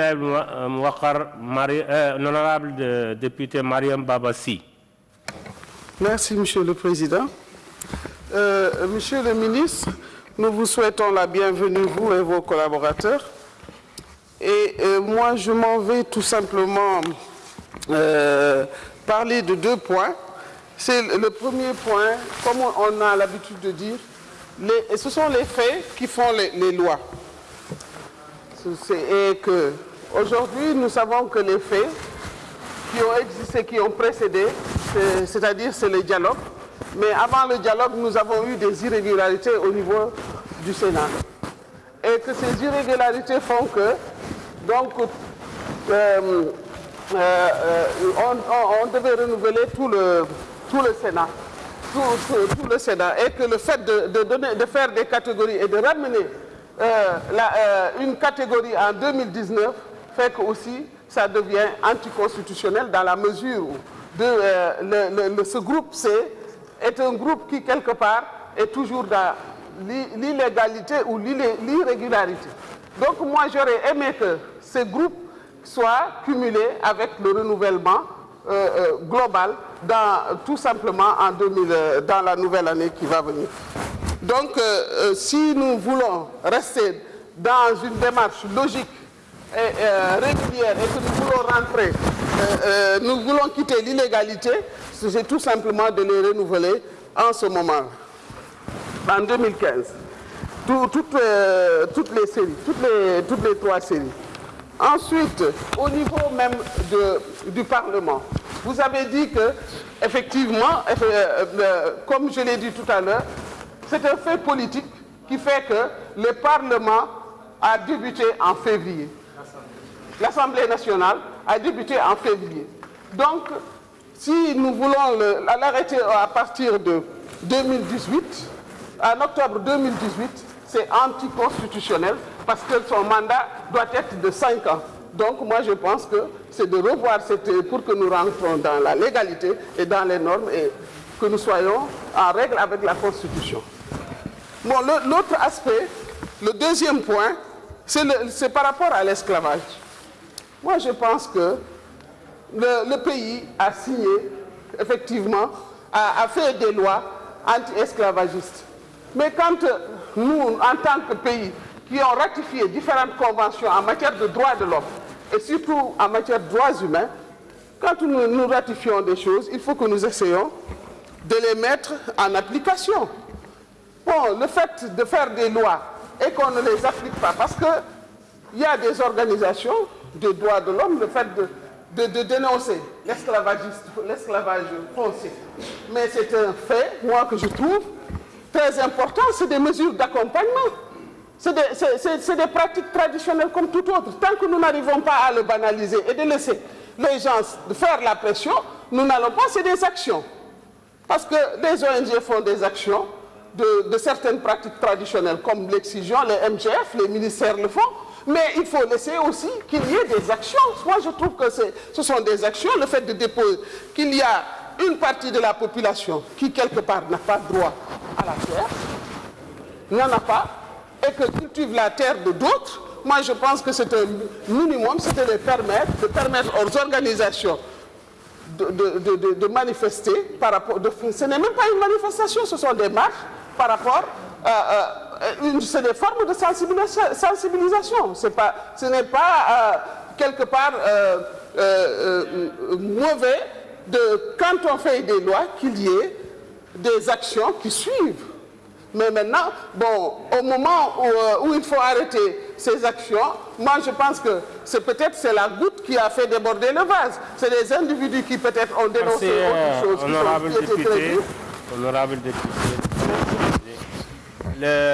Naïb Mwakar, honorable de, député Mariam Babassi. Merci, Monsieur le Président. Euh, monsieur le ministre, nous vous souhaitons la bienvenue, vous et vos collaborateurs. Et euh, moi, je m'en vais tout simplement euh, parler de deux points. C'est le premier point, comme on a l'habitude de dire, ce sont les faits qui font les, lois. Que aujourd'hui, nous savons que les faits qui ont existé, qui ont précédé, c'est-à-dire c'est le dialogue. Mais avant le dialogue, nous avons eu des irrégularités au niveau du Sénat. Et que ces irrégularités font que, donc, euh, euh, euh, on, devait renouveler tout le, tout le Sénat. Tout, le Sénat. Et que le fait de, faire des catégories et de ramener une catégorie en 2019 fait aussi ça devient anticonstitutionnel dans la mesure où euh, ce groupe C est un groupe qui, quelque part, est toujours dans l'illégalité ou l'irrégularité. Donc moi, j'aurais aimé que ce groupe soit cumulé avec le renouvellement euh, euh, global tout simplement en 2000, dans la nouvelle année qui va venir. Donc, si nous voulons rester dans une démarche logique régulière et que nous voulons rentrer, euh, euh, nous voulons quitter l'illégalité, c'est tout simplement de les renouveler en ce moment, en 2015. Tout, toutes, les séries, toutes les, trois séries. Ensuite, au niveau même du Parlement, vous avez dit que, effectivement, comme je l'ai dit tout à l'heure, c'est un fait politique qui fait que le Parlement a débuté en février. L'Assemblée nationale a débuté en février. Donc, si nous voulons l'arrêter à partir de 2018, en octobre 2018, c'est anticonstitutionnel parce que son mandat doit être de 5 ans. Donc, moi, je pense que c'est de revoir cette, pour que nous rentrons dans la légalité et dans les normes et que nous soyons en règle avec la Constitution. Bon, l'autre aspect, le deuxième point, c'est par rapport à l'esclavage. Moi, je pense que le, pays a signé, effectivement, a, fait des lois anti-esclavagistes. Mais quand nous, en tant que pays, qui ont ratifié différentes conventions en matière de droits de l'homme, et surtout en matière de droits humains, quand nous, nous ratifions des choses, il faut que nous essayions de les mettre en application. Bon, le fait de faire des lois et qu'on ne les applique pas, parce qu'il y a des organisations des droits de l'homme, le fait de, de, dénoncer l'esclavage foncier. Mais c'est un fait, moi, que je trouve très important, c'est des mesures d'accompagnement. C'est des, des, pratiques traditionnelles comme tout autre. Tant que nous n'arrivons pas à le banaliser et de laisser les gens faire la pression, nous n'allons pas, c'est des actions. Parce que les ONG font des actions de, certaines pratiques traditionnelles comme l'excision, les MGF, les ministères le font, mais il faut laisser aussi qu'il y ait des actions. Moi, je trouve que ce sont des actions. Le fait de déposer qu'il y a une partie de la population qui, quelque part, n'a pas droit à la terre, n'en a pas, et que cultive la terre de d'autres, moi, je pense que c'est un minimum, c'est de permettre, de permettre aux organisations de, de, de, de manifester par rapport... ce n'est même pas une manifestation, ce sont des marches par rapport à... c'est des formes de sensibilisation. Pas, ce n'est pas euh, quelque part euh, euh, mauvais de, quand on fait des lois, qu'il y ait des actions qui suivent. Mais maintenant, bon, au moment où, où, il faut arrêter ces actions, moi je pense que c'est peut-être c'est la goutte qui a fait déborder le vase. C'est des individus qui peut-être ont dénoncé Merci, autre chose. Honorable qui député, honorable député. Le...